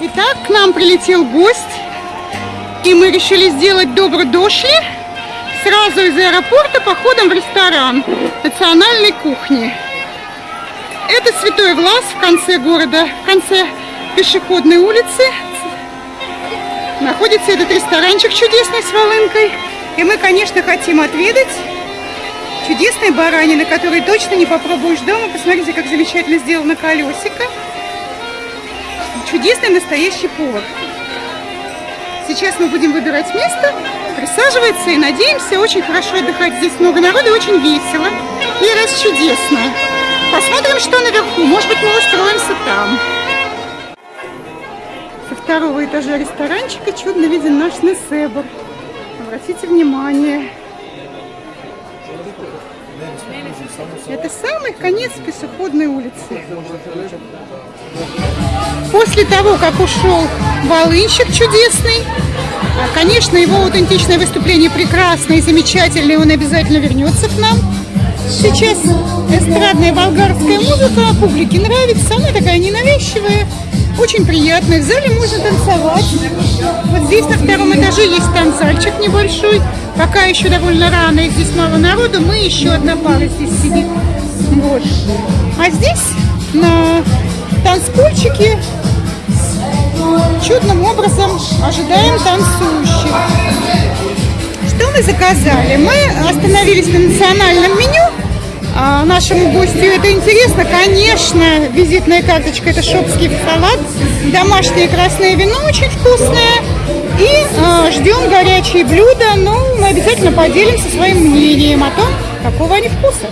Итак, к нам прилетел гость, и мы решили сделать добро дошли сразу из аэропорта походом в ресторан национальной кухни. Это Святой Влас в конце города, в конце пешеходной улицы. Находится этот ресторанчик чудесный с волынкой. И мы, конечно, хотим отведать чудесной баранины, которой точно не попробуешь дома. Посмотрите, как замечательно сделано колесико чудесный настоящий повар. Сейчас мы будем выбирать место, присаживаться и надеемся очень хорошо отдыхать. Здесь много народу, очень весело и раз чудесно. Посмотрим, что наверху. Может быть, мы устроимся там. Со второго этажа ресторанчика чудно виден наш Несебр. Обратите внимание. Это самый конец пешеходной улицы. После того, как ушел Волынщик чудесный, а, конечно, его аутентичное выступление прекрасное и замечательное, он обязательно вернется к нам. Сейчас эстрадная болгарская музыка публике нравится, она такая ненавязчивая, очень приятная. В зале можно танцевать. Вот здесь на втором этаже есть танцальчик небольшой. Пока еще довольно рано, и здесь мало народу, мы еще одна пара здесь сидит. Вот. А здесь на танцпольчике чудным образом ожидаем танцующих. Что мы заказали? Мы остановились на национальном меню. А нашему гостю это интересно. Конечно, визитная карточка – это шопский салат. Домашнее красное вино очень вкусное. И э, ждем горячие блюда. Ну, мы обязательно поделимся своим мнением о том, какого они вкуса.